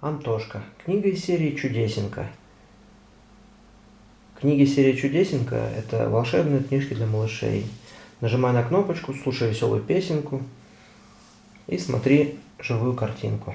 Антошка. Книга из серии «Чудесенко». Книги серии «Чудесенко» — это волшебные книжки для малышей. Нажимай на кнопочку, слушай веселую песенку и смотри живую картинку.